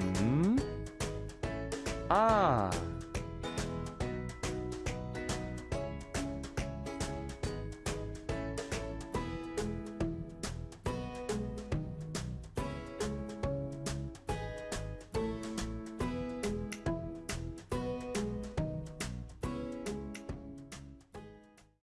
음. 아,